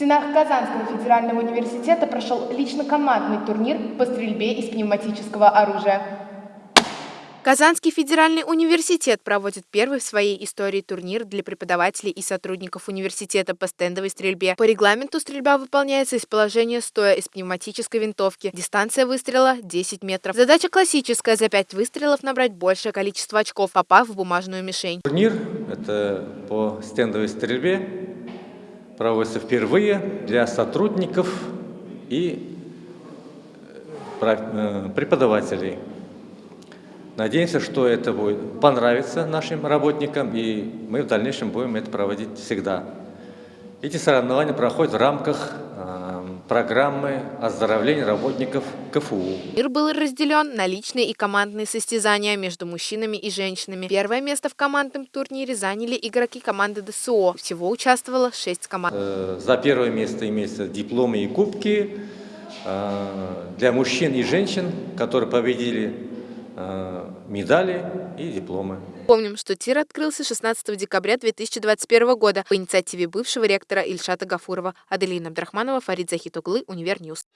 стенах Казанского федерального университета прошел лично-командный турнир по стрельбе из пневматического оружия. Казанский федеральный университет проводит первый в своей истории турнир для преподавателей и сотрудников университета по стендовой стрельбе. По регламенту стрельба выполняется из положения стоя из пневматической винтовки. Дистанция выстрела 10 метров. Задача классическая – за 5 выстрелов набрать большее количество очков, попав в бумажную мишень. Турнир – это по стендовой стрельбе, проводится впервые для сотрудников и э, э, преподавателей. Надеемся, что это будет понравиться нашим работникам, и мы в дальнейшем будем это проводить всегда. Эти соревнования проходят в рамках э, программы оздоровления работников КФУ. Мир был разделен на личные и командные состязания между мужчинами и женщинами. Первое место в командном турнире заняли игроки команды ДСО. Всего участвовало шесть команд. Э, за первое место имеются дипломы и кубки э, для мужчин и женщин, которые победили медали и дипломы. Помним, что тир открылся 16 декабря 2021 года по инициативе бывшего ректора Ильшата Гафурова. Аделина Абдрахманова, Фарид Захитуглы, Универ News.